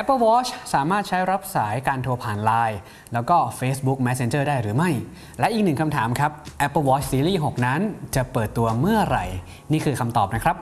Apple Watch สามารถใช้รับสายการโทรผ่าน Line แล้วก็ Facebook Messenger ได้หรือไม่ และอีกหนึ่งคำถามครับ Apple Watch Series 6 นั้นจะเปิดตัวเมื่อไหร่ นี่คือคำตอบนะครับ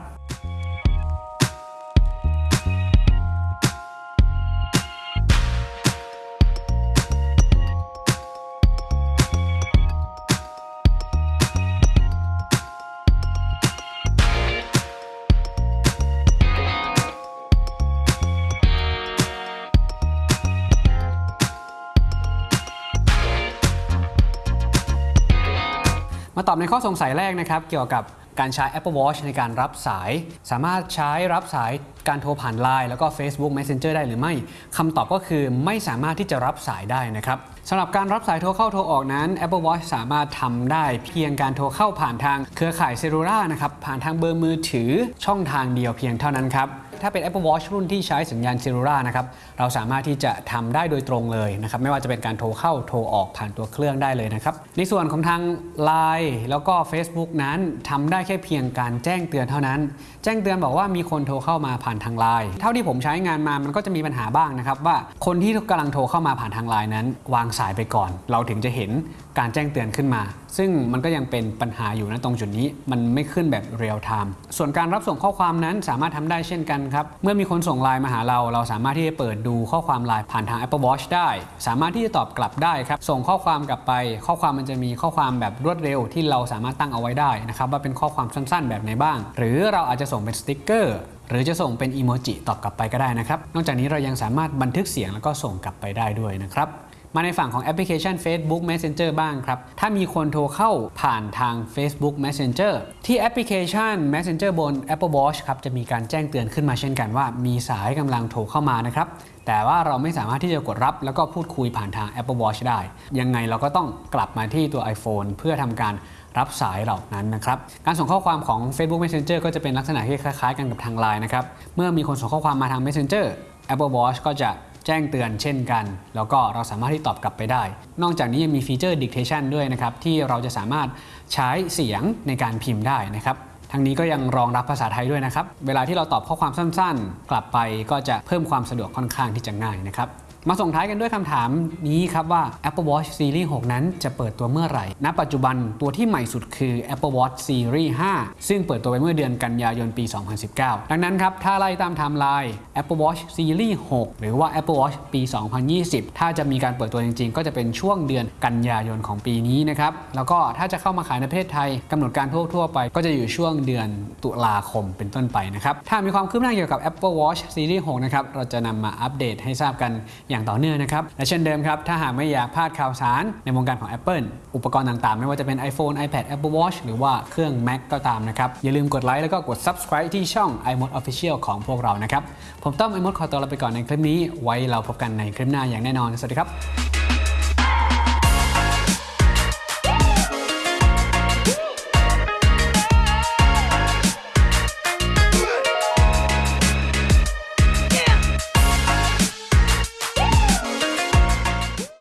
มาตอบในข้อสงสัยแรกนะครับ เกี่ยวกับการใช้ Apple Watch ในการรับสาย สามารถใช้รับสายการโทรผ่าน Line แล้วก็ Facebook Messenger ได้หรือไม่คำตอบก็คือไม่สามารถที่จะรับสายได้นะครับสำหรับการรับสายโทรเข้าโทรออกนั้น Apple Watch สามารถทำได้เพียงการโทรเข้าผ่านทางเครือข่ายเซลูล่านะครับผ่านทางเบอร์มือถือช่องทางเดียวเพียงเท่านั้นครับ ถ้าเป็น Apple Watch รุ่นที่ใช้สัญญาณเซลูล่านะครับเราสามารถที่จะทำได้โดยตรงเลยนะครับไม่ว่าจะเป็นการโทรเข้าโทรออกผ่านตัวเครื่องได้เลยนะครับในส่วนของทาง Line แล้วก็ Facebook นั้นทำได้แค่เพียงการแจ้งเตือนเท่านั้น แจ้งเตือนบอกว่ามีคนโทรเข้ามาผ่านทาง Line เท่าที่ผมใช้งานมามันก็จะมีปัญหาบ้างนะครับว่าคนที่กำลังโทรเข้ามาผ่านทาง Line นั้น วางสายไปก่อน เราถึงจะเห็นการแจ้งเตือนขึ้นมา ซึ่งมันก็ยังเป็นปัญหาอยู่นะตรงจุดนี้ มันไม่ขึ้นแบบเรียลไทม์ส่วนการรับส่งข้อความนั้นสามารถทำได้เช่นกันครับ เมื่อมีคนส่งไลน์มาหาเรา เราสามารถที่จะเปิดดูข้อความไลน์ผ่านทาง Apple Watch ได้ สามารถที่จะตอบกลับได้ครับ ส่งข้อความกลับไป ข้อความมันจะมีข้อความแบบรวดเร็วที่เราสามารถตั้งเอาไว้ได้นะครับว่าเป็นข้อความสั้นๆ แบบไหนบ้าง หรือเราอาจจะส่งเป็นสติกเกอร์หรือจะส่งเป็นอีโมจิตอบกลับไปก็ได้นะครับ นอกจากนี้เรายังสามารถบันทึกเสียงแล้วก็ส่งกลับไปได้ด้วยนะครับ มาในฝั่งของแอปพลิเคชัน Facebook Messenger บ้างครับ ถ้ามีคนโทรเข้าผ่านทาง Facebook Messenger ที่แอปพลิเคชัน Messenger บน Apple Watch ครับจะมีการแจ้งเตือนขึ้นมาเช่นกันว่า มีสายกำลังโทรเข้ามานะครับแต่ว่าเราไม่สามารถที่จะกดรับ แล้วก็พูดคุยผ่านทาง Apple Watch ได้ ยังไงเราก็ต้องกลับมาที่ตัว iPhone เพื่อทำการรับสายเหล่านั้นนะครับ การส่งข้อความของ Facebook Messenger ก็จะเป็นลักษณะที่คล้ายๆ กันกับทาง Line นะครับ เมื่อมีคนส่งข้อความมาทาง Messenger Apple Watch ก็จะ จ้งเตือนเช่นกัน แล้วก็เราสามารถที่ตอบกลับไปได้ นอกจากนี้ยังมีฟีเจอร์ dictation ด้วยนะครับที่เราจะสามารถใช้เสียงในการพิมพ์ได้นะครับทั้งนี้ก็ยังรองรับภาษาไทยด้วยนะครับ เวลาที่เราตอบข้อความสั้นๆ กลับไปก็จะเพิ่มความสะดวกค่อนข้างที่จะง่ายนะครับ มาส่งท้ายกันด้วยคำถามนี้ครับว่า Apple Watch Series 6 นั้นจะเปิดตัวเมื่อไหร่ ณ ปัจจุบันตัวที่ใหม่สุดคือ Apple Watch Series 5 ซึ่งเปิดตัวไปเมื่อเดือนกันยายนปี 2019 ดังนั้นครับถ้าไล่ตามไทม์ไลน์ Apple Watch Series 6 หรือว่า Apple Watch ปี 2020 ถ้าจะมีการเปิดตัวจริง ๆ ก็จะเป็นช่วงเดือนกันยายนของปีนี้นะครับแล้วก็ถ้าจะเข้ามาขายในประเทศไทยกำหนดการทั่วๆไป ก็จะอยู่ช่วงเดือนตุลาคมเป็นต้นไปนะครับถ้ามีความคืบหน้าเกี่ยวกับ Apple Watch Series 6 นะครับเราจะนำมาอัปเดตให้ทราบกันอย่างต่อเนื่องนะครับ และเช่นเดิมครับ ถ้าหากไม่อยากพลาดข่าวสารในวงการของ Apple อุปกรณ์ต่างๆ ไม่ว่าจะเป็น iPhone iPad Apple Watch หรือว่าเครื่อง Mac ก็ตามนะครับ อย่าลืมกดไลค์แล้วก็กด subscribe ที่ช่อง iMod Official ของพวกเรานะครับ ผมต้อม iMod ขอตัวลาไปก่อนในคลิปนี้ ไว้เราพบกันในคลิปหน้าอย่างแน่นอน สวัสดีครับ